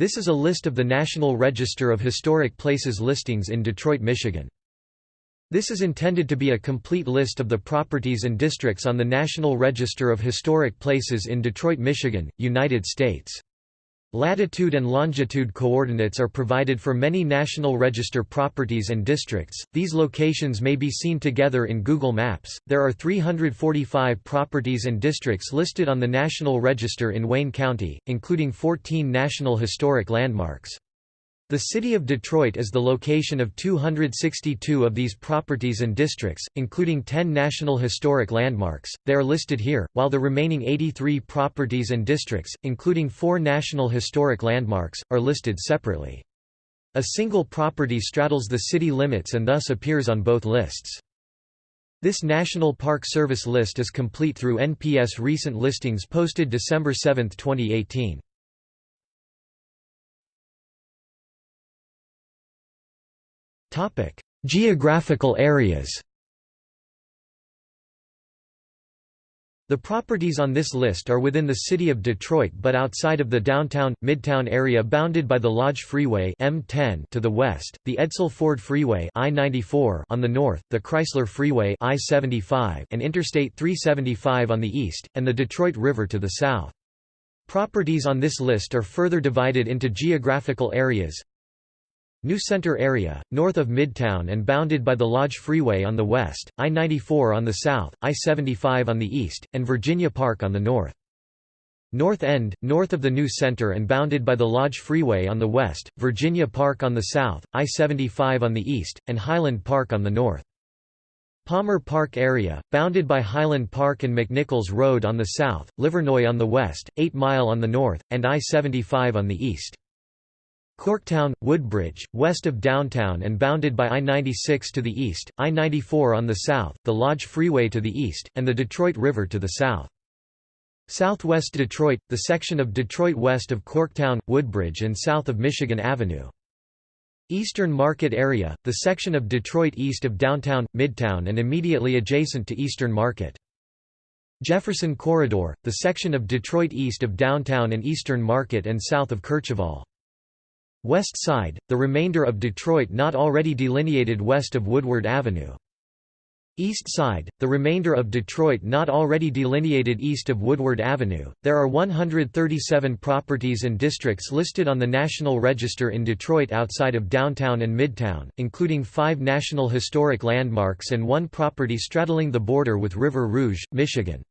This is a list of the National Register of Historic Places listings in Detroit, Michigan. This is intended to be a complete list of the properties and districts on the National Register of Historic Places in Detroit, Michigan, United States. Latitude and longitude coordinates are provided for many National Register properties and districts. These locations may be seen together in Google Maps. There are 345 properties and districts listed on the National Register in Wayne County, including 14 National Historic Landmarks. The city of Detroit is the location of 262 of these properties and districts, including 10 National Historic Landmarks. They are listed here, while the remaining 83 properties and districts, including 4 National Historic Landmarks, are listed separately. A single property straddles the city limits and thus appears on both lists. This National Park Service list is complete through NPS recent listings posted December 7, 2018. Topic: Geographical areas. The properties on this list are within the city of Detroit but outside of the downtown midtown area bounded by the Lodge Freeway M10 to the west, the Edsel Ford Freeway I-94 on the north, the Chrysler Freeway I-75 and Interstate 375 on the east, and the Detroit River to the south. Properties on this list are further divided into geographical areas, New Center area, north of Midtown and bounded by the Lodge Freeway on the west, I-94 on the south, I-75 on the east, and Virginia Park on the north. North End, north of the New Center and bounded by the Lodge Freeway on the west, Virginia Park on the south, I-75 on the east, and Highland Park on the north. Palmer Park area, bounded by Highland Park and McNichols Road on the south, Livernois on the west, 8 Mile on the north, and I-75 on the east. Corktown, Woodbridge, west of downtown and bounded by I-96 to the east, I-94 on the south, the Lodge Freeway to the east, and the Detroit River to the south. Southwest Detroit, the section of Detroit west of Corktown, Woodbridge and south of Michigan Avenue. Eastern Market Area, the section of Detroit east of downtown, Midtown and immediately adjacent to Eastern Market. Jefferson Corridor, the section of Detroit east of downtown and Eastern Market and south of Kercheval. West Side, the remainder of Detroit not already delineated west of Woodward Avenue. East Side, the remainder of Detroit not already delineated east of Woodward Avenue. There are 137 properties and districts listed on the National Register in Detroit outside of downtown and midtown, including five National Historic Landmarks and one property straddling the border with River Rouge, Michigan.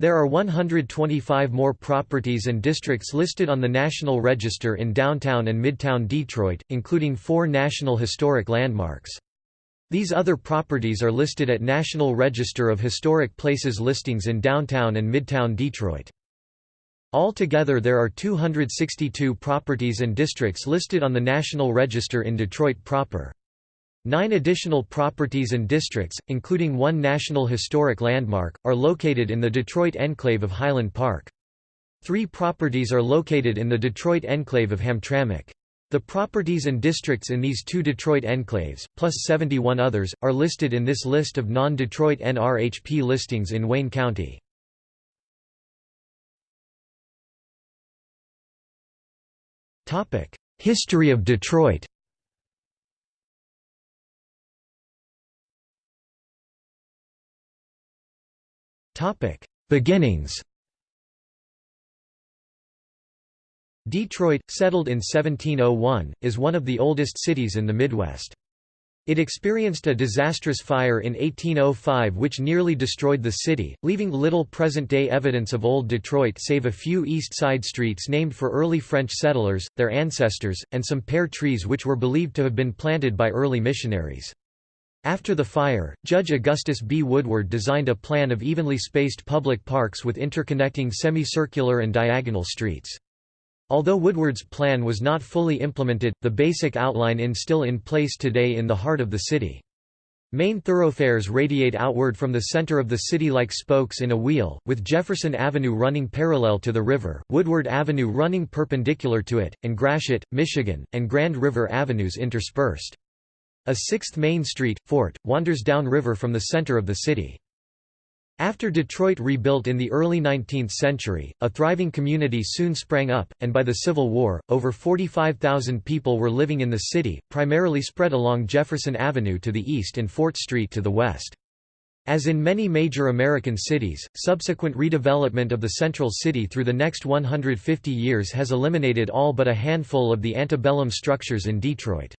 There are 125 more properties and districts listed on the National Register in downtown and midtown Detroit, including four National Historic Landmarks. These other properties are listed at National Register of Historic Places listings in downtown and midtown Detroit. Altogether there are 262 properties and districts listed on the National Register in Detroit proper. Nine additional properties and districts, including one National Historic Landmark, are located in the Detroit enclave of Highland Park. Three properties are located in the Detroit enclave of Hamtramck. The properties and districts in these two Detroit enclaves, plus 71 others, are listed in this list of non-Detroit NRHP listings in Wayne County. History of Detroit Topic: Beginnings. Detroit, settled in 1701, is one of the oldest cities in the Midwest. It experienced a disastrous fire in 1805 which nearly destroyed the city, leaving little present-day evidence of Old Detroit save a few east side streets named for early French settlers, their ancestors, and some pear trees which were believed to have been planted by early missionaries. After the fire, Judge Augustus B. Woodward designed a plan of evenly spaced public parks with interconnecting semicircular and diagonal streets. Although Woodward's plan was not fully implemented, the basic outline is still in place today in the heart of the city. Main thoroughfares radiate outward from the center of the city like spokes in a wheel, with Jefferson Avenue running parallel to the river, Woodward Avenue running perpendicular to it, and Gratiot, Michigan, and Grand River Avenues interspersed. A sixth main street, Fort, wanders downriver from the center of the city. After Detroit rebuilt in the early 19th century, a thriving community soon sprang up, and by the Civil War, over 45,000 people were living in the city, primarily spread along Jefferson Avenue to the east and Fort Street to the west. As in many major American cities, subsequent redevelopment of the central city through the next 150 years has eliminated all but a handful of the antebellum structures in Detroit.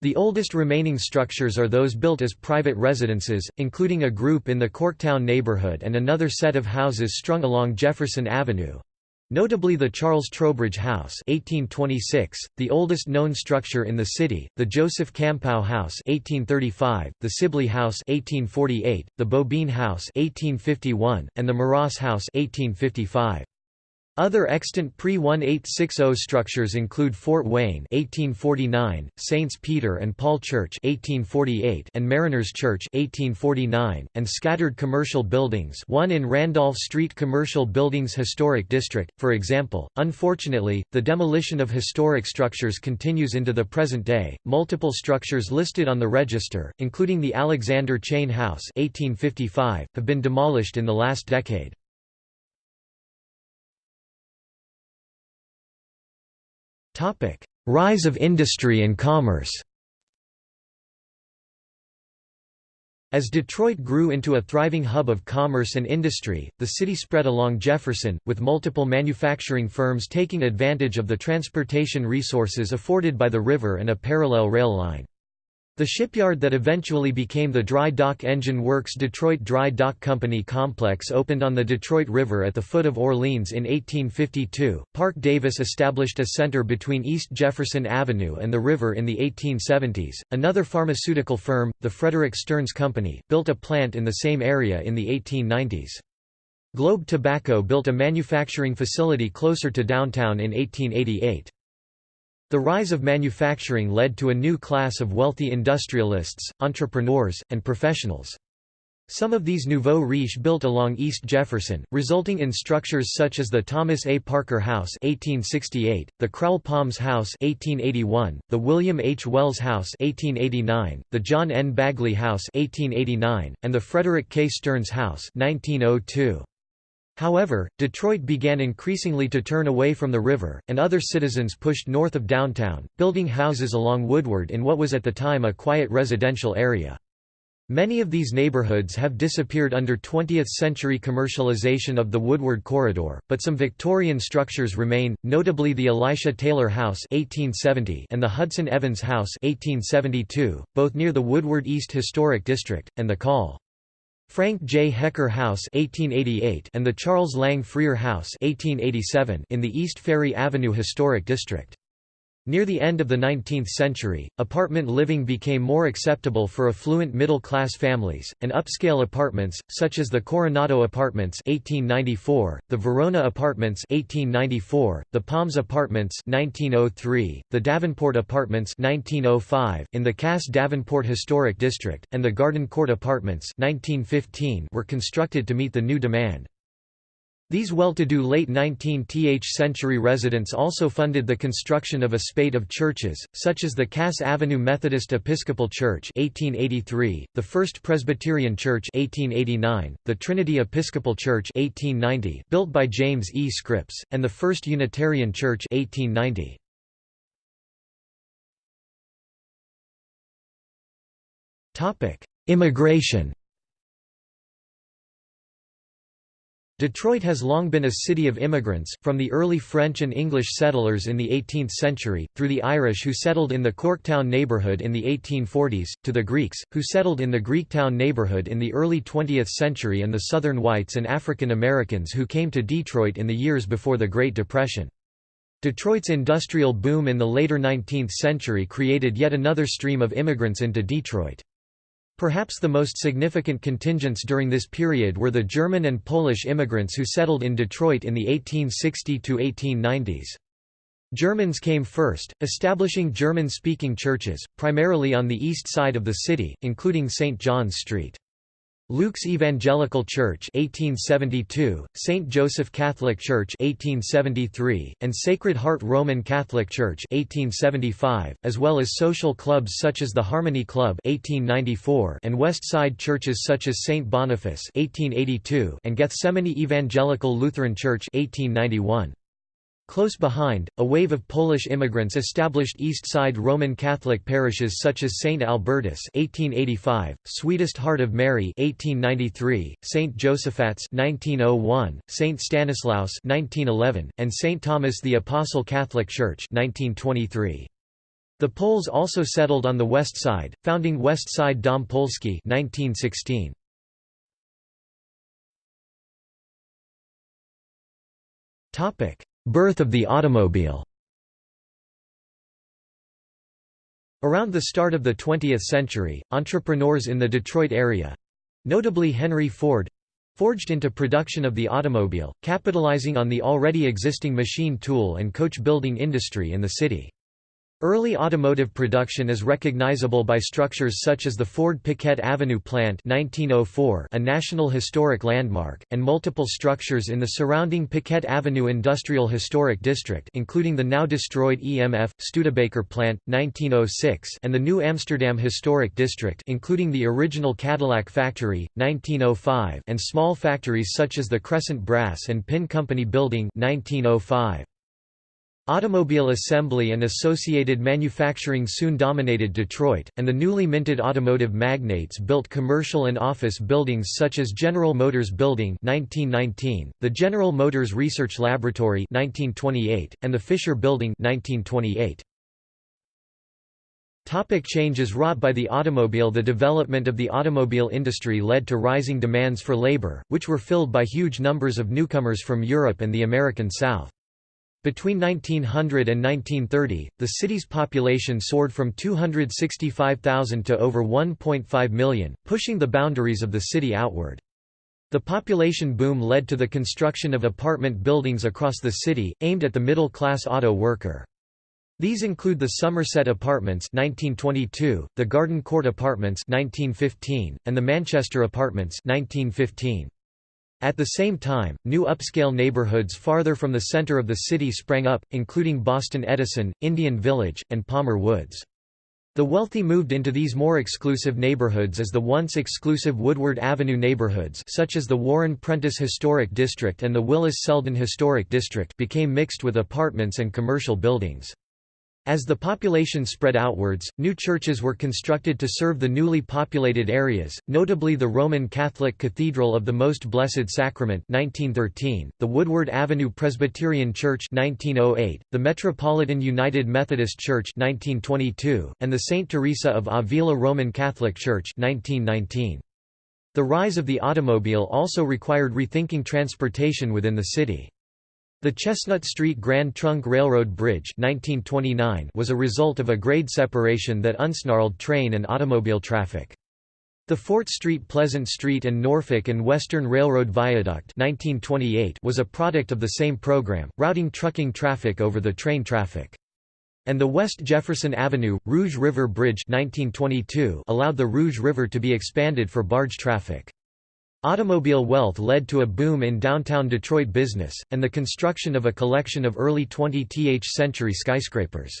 The oldest remaining structures are those built as private residences, including a group in the Corktown neighborhood and another set of houses strung along Jefferson Avenue. Notably the Charles Trowbridge House 1826, the oldest known structure in the city, the Joseph Campau House 1835, the Sibley House 1848, the Beaubien House 1851, and the Moross House 1855. Other extant pre-1860 structures include Fort Wayne 1849, Saints Peter and Paul Church 1848 and Mariners Church 1849, and scattered commercial buildings one in Randolph Street Commercial Buildings Historic District, for example. Unfortunately, the demolition of historic structures continues into the present day. Multiple structures listed on the register, including the Alexander Chene House 1855, have been demolished in the last decade. Rise of industry and commerce As Detroit grew into a thriving hub of commerce and industry, the city spread along Jefferson, with multiple manufacturing firms taking advantage of the transportation resources afforded by the river and a parallel rail line. The shipyard that eventually became the Dry Dock Engine Works Detroit Dry Dock Company complex opened on the Detroit River at the foot of Orleans in 1852. Parke-Davis established a center between East Jefferson Avenue and the river in the 1870s. Another pharmaceutical firm, the Frederick Stearns Company, built a plant in the same area in the 1890s. Globe Tobacco built a manufacturing facility closer to downtown in 1888. The rise of manufacturing led to a new class of wealthy industrialists, entrepreneurs, and professionals. Some of these nouveaux riches built along East Jefferson, resulting in structures such as the Thomas A. Parker House 1868, the Croul-Palms House 1881, the William H. Wells House 1889, the John N. Bagley House 1889, and the Frederick K. Stearns House 1902. However, Detroit began increasingly to turn away from the river, and other citizens pushed north of downtown, building houses along Woodward in what was at the time a quiet residential area. Many of these neighborhoods have disappeared under 20th-century commercialization of the Woodward Corridor, but some Victorian structures remain, notably the Elisha Taylor House 1870 and the Hudson Evans House 1872, both near the Woodward East Historic District, and the Call. Frank J. Hecker House 1888 and the Charles Lang Freer House 1887 in the East Ferry Avenue Historic District. Near the end of the 19th century, apartment living became more acceptable for affluent middle-class families, and upscale apartments, such as the Coronado Apartments 1894, the Verona Apartments 1894, the Palms Apartments 1903, the Davenport Apartments 1905, in the Cass Davenport Historic District, and the Garden Court Apartments 1915 were constructed to meet the new demand. These well-to-do late 19th century residents also funded the construction of a spate of churches, such as the Cass Avenue Methodist Episcopal Church 1883, the First Presbyterian Church 1889, the Trinity Episcopal Church 1890, built by James E. Scripps, and the First Unitarian Church 1890. Immigration Detroit has long been a city of immigrants, from the early French and English settlers in the 18th century, through the Irish who settled in the Corktown neighborhood in the 1840s, to the Greeks, who settled in the Greektown neighborhood in the early 20th century and the Southern whites and African Americans who came to Detroit in the years before the Great Depression. Detroit's industrial boom in the later 19th century created yet another stream of immigrants into Detroit. Perhaps the most significant contingents during this period were the German and Polish immigrants who settled in Detroit in the 1860–1890s. Germans came first, establishing German-speaking churches, primarily on the east side of the city, including St. John's Street. Luke's Evangelical Church 1872, St. Joseph Catholic Church 1873, and Sacred Heart Roman Catholic Church 1875, as well as social clubs such as the Harmony Club 1894 and West Side churches such as St. Boniface 1882 and Gethsemane Evangelical Lutheran Church 1891. Close behind, a wave of Polish immigrants established East Side Roman Catholic parishes such as St. Albertus (1885), Sweetest Heart of Mary (1893), St. Joseph's (1901), St. Stanislaus (1911), and St. Thomas the Apostle Catholic Church (1923). The Poles also settled on the west side, founding West Side Dom Polski (1916). Topic Birth of the automobile Around the start of the 20th century, entrepreneurs in the Detroit area—notably Henry Ford—forged into production of the automobile, capitalizing on the already existing machine tool and coach building industry in the city. Early automotive production is recognizable by structures such as the Ford Piquette Avenue Plant 1904 a National Historic Landmark, and multiple structures in the surrounding Piquette Avenue Industrial Historic District including the now destroyed EMF, Studebaker Plant, 1906 and the New Amsterdam Historic District including the original Cadillac Factory, 1905 and small factories such as the Crescent Brass and Pin Company Building 1905. Automobile assembly and associated manufacturing soon dominated Detroit, and the newly minted automotive magnates built commercial and office buildings such as General Motors Building 1919, the General Motors Research Laboratory 1928, and the Fisher Building 1928. Topic changes wrought by the automobile The development of the automobile industry led to rising demands for labor, which were filled by huge numbers of newcomers from Europe and the American South. Between 1900 and 1930, the city's population soared from 265,000 to over 1.5 million, pushing the boundaries of the city outward. The population boom led to the construction of apartment buildings across the city, aimed at the middle-class auto worker. These include the Somerset Apartments 1922, the Garden Court Apartments 1915, and the Manchester Apartments 1915. At the same time, new upscale neighborhoods farther from the center of the city sprang up, including Boston Edison, Indian Village, and Palmer Woods. The wealthy moved into these more exclusive neighborhoods as the once exclusive Woodward Avenue neighborhoods such as the Warren Prentis Historic District and the Willis-Selden Historic District became mixed with apartments and commercial buildings. As the population spread outwards, new churches were constructed to serve the newly populated areas, notably the Roman Catholic Cathedral of the Most Blessed Sacrament 1913, the Woodward Avenue Presbyterian Church 1908, the Metropolitan United Methodist Church 1922, and the St. Teresa of Avila Roman Catholic Church 1919. The rise of the automobile also required rethinking transportation within the city. The Chestnut Street Grand Trunk Railroad Bridge 1929 was a result of a grade separation that unsnarled train and automobile traffic. The Fort Street Pleasant Street and Norfolk and Western Railroad Viaduct 1928 was a product of the same program, routing trucking traffic over the train traffic. And the West Jefferson Avenue, Rouge River Bridge 1922 allowed the Rouge River to be expanded for barge traffic. Automobile wealth led to a boom in downtown Detroit business, and the construction of a collection of early 20th century skyscrapers.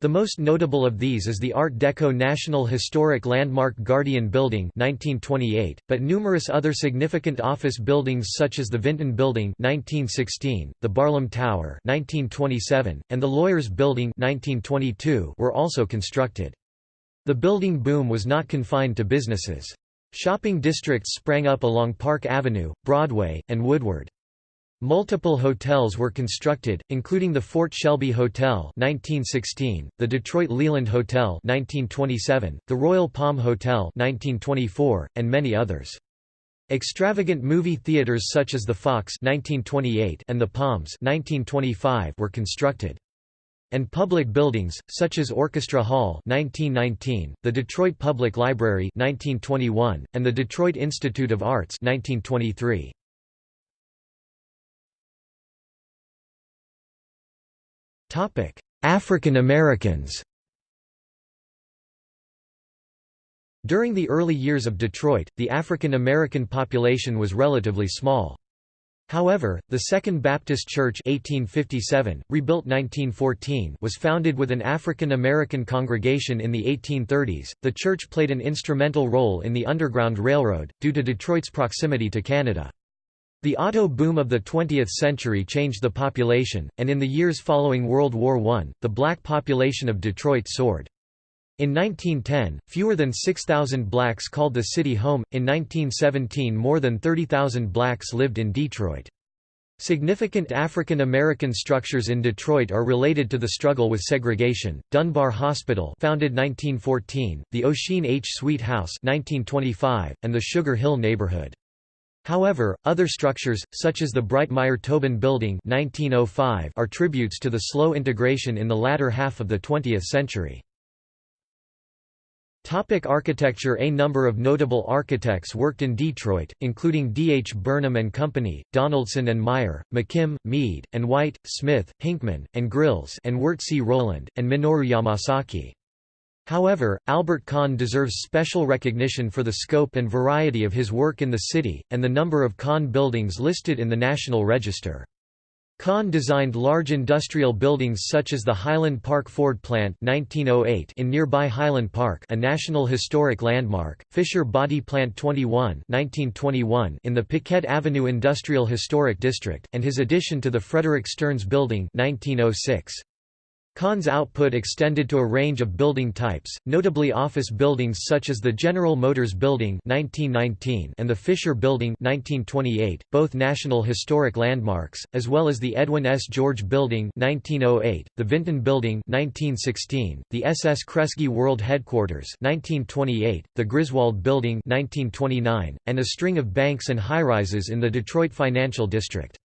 The most notable of these is the Art Deco National Historic Landmark Guardian Building 1928, but numerous other significant office buildings such as the Vinton Building 1916, the Barlum Tower 1927, and the Lawyers Building 1922 were also constructed. The building boom was not confined to businesses. Shopping districts sprang up along Park Avenue, Broadway, and Woodward. Multiple hotels were constructed, including the Fort Shelby Hotel 1916, the Detroit Leland Hotel 1927, the Royal Palm Hotel 1924, and many others. Extravagant movie theaters such as the Fox 1928 and the Palms 1925 were constructed and public buildings, such as Orchestra Hall 1919, the Detroit Public Library 1921, and the Detroit Institute of Arts 1923. African Americans During the early years of Detroit, the African American population was relatively small. However, the Second Baptist Church 1857, rebuilt 1914, was founded with an African American congregation in the 1830s. The church played an instrumental role in the Underground Railroad, due to Detroit's proximity to Canada. The auto boom of the 20th century changed the population, and in the years following World War I, the black population of Detroit soared. In 1910, fewer than 6,000 blacks called the city home, in 1917 more than 30,000 blacks lived in Detroit. Significant African American structures in Detroit are related to the struggle with segregation. Dunbar Hospital, founded 1914, the Ossian H. Sweet House, 1925, and the Sugar Hill neighborhood. However, other structures, such as the Breitmeyer-Tobin Building 1905, are tributes to the slow integration in the latter half of the 20th century. Topic architecture A number of notable architects worked in Detroit, including D. H. Burnham and Company, Donaldson and Meier, McKim, Mead, and White, Smith, Hinchman, and Grylls and Wirt C. Rowland, and Minoru Yamasaki. However, Albert Kahn deserves special recognition for the scope and variety of his work in the city, and the number of Kahn buildings listed in the National Register. Kahn designed large industrial buildings such as the Highland Park Ford Plant 1908 in nearby Highland Park a National Historic Landmark, Fisher Body Plant 21 1921 in the Piquette Avenue Industrial Historic District, and his addition to the Frederick Stearns Building 1906. Kahn's output extended to a range of building types, notably office buildings such as the General Motors Building 1919 and the Fisher Building 1928, both National Historic Landmarks, as well as the Edwin S. George Building 1908, the Vinton Building 1916, the SS Kresge World Headquarters 1928, the Griswold Building 1929, and a string of banks and high-rises in the Detroit Financial District.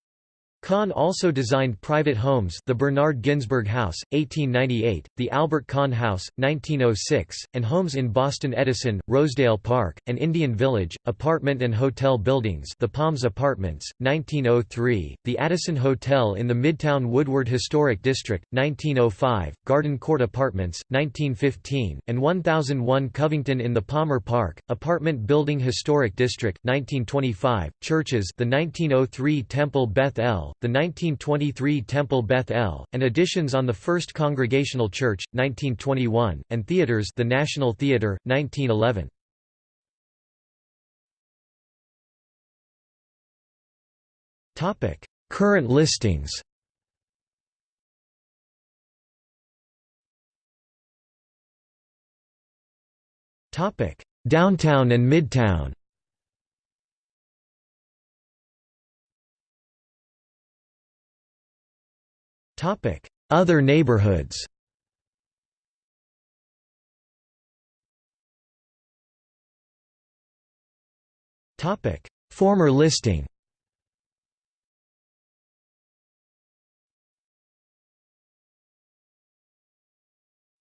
Kahn also designed private homes the Bernard Ginsburg House, 1898, the Albert Kahn House, 1906, and homes in Boston Edison, Rosedale Park, and Indian Village, apartment and hotel buildings the Palms Apartments, 1903, the Addison Hotel in the Midtown Woodward Historic District, 1905, Garden Court Apartments, 1915, and 1001 Covington in the Palmer Park, Apartment Building Historic District, 1925, churches the 1903 Temple Beth El, the 1923 Temple Beth El, and additions on the First Congregational Church, 1921, and theaters the National Theatre, 1911. Current listings Downtown and Midtown Other neighborhoods. Topic: Former listing.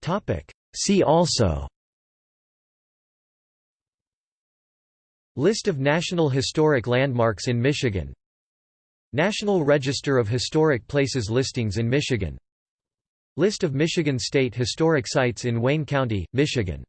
Topic: See also. List of National Historic Landmarks in Michigan National Register of Historic Places listings in Michigan. List of Michigan State Historic Sites in Wayne County, Michigan